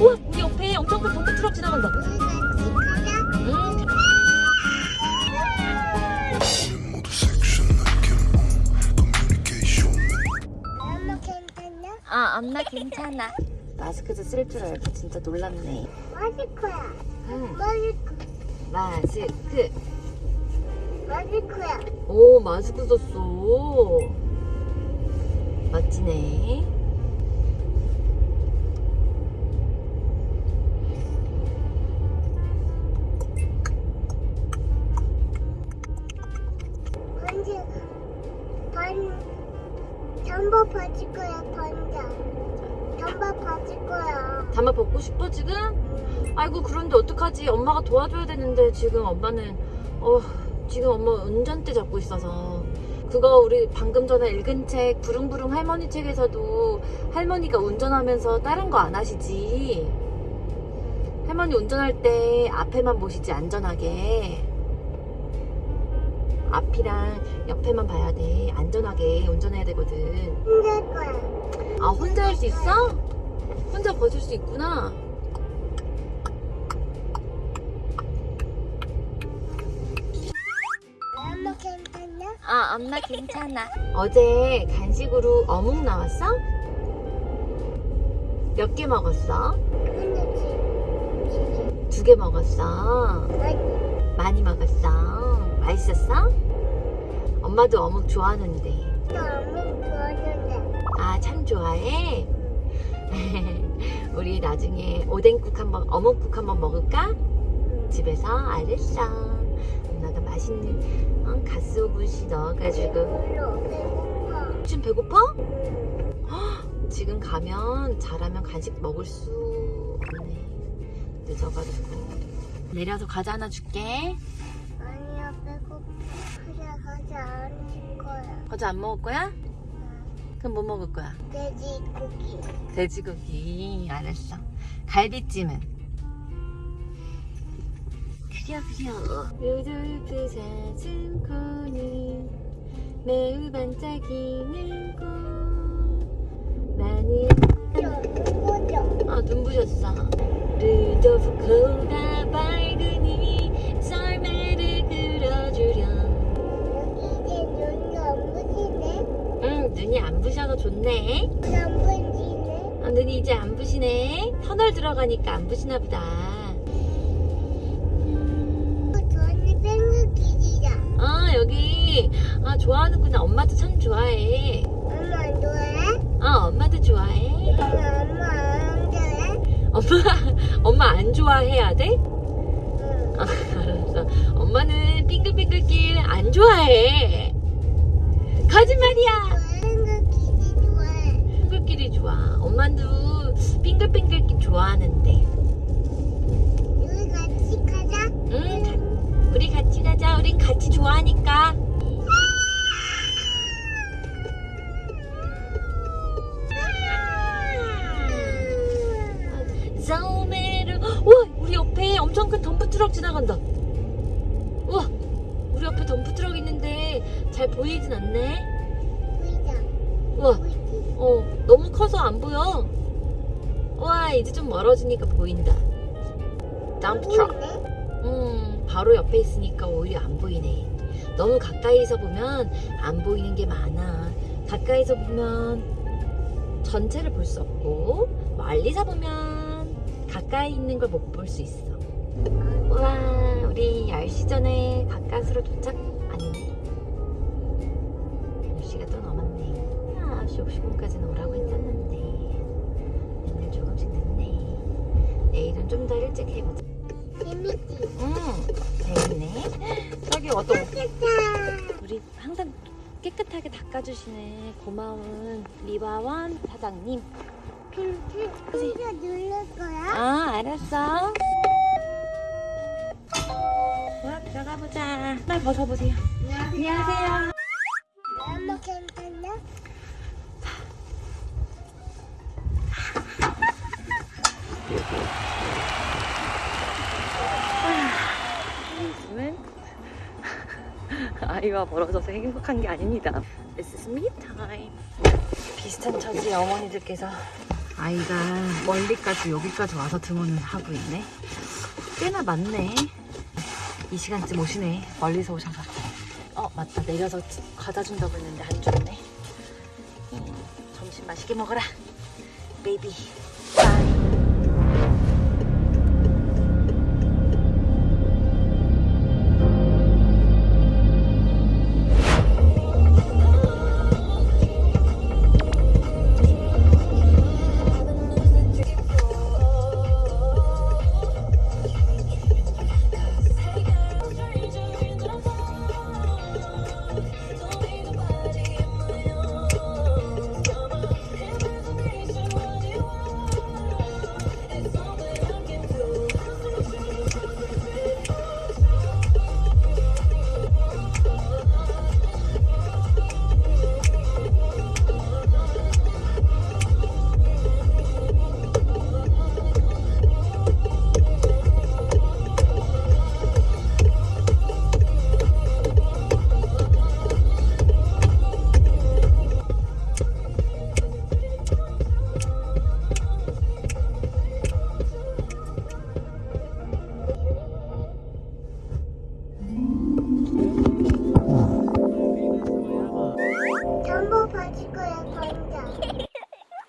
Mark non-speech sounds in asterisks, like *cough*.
우와 우리 옆에 엄청 큰 덤프 트럭 지나간다. 어? 아 엄마 괜찮아. 마스크도 쓸 줄 알고 진짜 놀랍네. 마스크야. 응. 마스크. 마스크. 마스크야. 오 마스크 썼어. 멋지네. 번지. 번. 전부 버질 거야, 번자. 전부 버질 거야. 잠바 벗고 싶어 지금? 아이고 그런데 어떡하지? 엄마가 도와줘야 되는데 지금 엄마는 어 지금 엄마 운전대 잡고 있어서 그거 우리 방금 전에 읽은 책 부릉부릉 할머니 책에서도 할머니가 운전하면서 다른 거 안 하시지 할머니 운전할 때 앞에만 보시지 안전하게 앞이랑 옆에만 봐야 돼 안전하게 운전해야 되거든 힘들 거야. 아 혼자 할 수 있어? 혼자 벗을 수 있구나 엄마 괜찮냐? 아, 엄마 괜찮아. 어제 간식으로 어묵 나왔어? 몇 개 먹었어? 두 개 먹었어. 많이 먹었어. 맛있었어? 엄마도 어묵 좋아하는데. 좋아하는데. 아, 참 좋아해? *laughs* 우리 나중에 오뎅국 한번, 어묵국 한번 먹을까? 집에서? 알겠어. 엄마가 맛있는 어, 가스오붓이 넣어가지고. 지금 배고파? 헉, 지금 가면 잘하면 간식 먹을 수 없네. 늦어가지고. 내려서 과자 하나 줄게. 그래, 가지 않을 거야. 과자 안 먹을 거야? 그럼 뭐 먹을 거야? 돼지고기. 돼지고기. 알았어. 갈비찜은? 그려 그려. 루돌프 사슴코는 매우 반짝이는 꽃. 많은 꼬죠. 아 눈부셨어 루도프 코가 눈이 안 부셔서 좋네 안 부시네? 아, 눈이 이제 안 부시네 터널 들어가니까 안 부시나 보다 저는. 아 여기 아 좋아하는구나 엄마도 참 좋아해 엄마 안 좋아해? 아 엄마도 좋아해 엄마, 엄마 안 좋아해? 엄마 *laughs* 엄마 안 좋아해야 돼? 응. 아, 알았어. 엄마는 빙글빙글길 안 좋아해. 거짓말이야. 뺑글기지 좋아해. 빙글길이 좋아. 엄마도 빙글빙글길 좋아하는데. 우리 같이 가자. 응, 가- 우리 같이 가자. 우린 같이 좋아하니까. 소매를 우와 우리 옆에 엄청 큰 덤프 트럭 지나간다. 우와 우리 옆에 덤프 트럭 있는데 잘 보이진 않네. 우와? 어, 너무 커서 안 보여. 와, 이제 좀 멀어지니까 보인다. 보이네? 음, 바로 옆에 있으니까 오히려 안 보이네. 너무 가까이서 보면 안 보이는 게 많아. 가까이서 보면 전체를 볼 수 없고, 멀리서 보면 가까이 있는 걸 못 볼 수 있어. 와, 우리 10시 전에 가까스로 도착, 아니네. 9시 50분까지는 오라고 했었는데. 맨날 조금씩 늦네. 내일은 좀 더 일찍 해보자. 재밌지? 응, 재밌네. 저기 어떤. 우리 항상 깨끗하게 닦아주시는 고마운 리바원 사장님. 이거 누를 거야? 아, 알았어. 와, 들어가 보자. 날 벗어보세요. 안녕하세요. 엄마 괜찮냐? *laughs* 아이와 멀어져서 행복한 게 아닙니다. This is me time. 비슷한 처지의 어머니들께서 아이가 멀리까지 여기까지 와서 등원을 하고 있네. 꽤나 많네. 이 시간쯤 오시네. 멀리서 오셔서. 어 맞다 내려서 과자 준다고 했는데 안 줬네. 음, 점심 맛있게 먹어라, 베이비.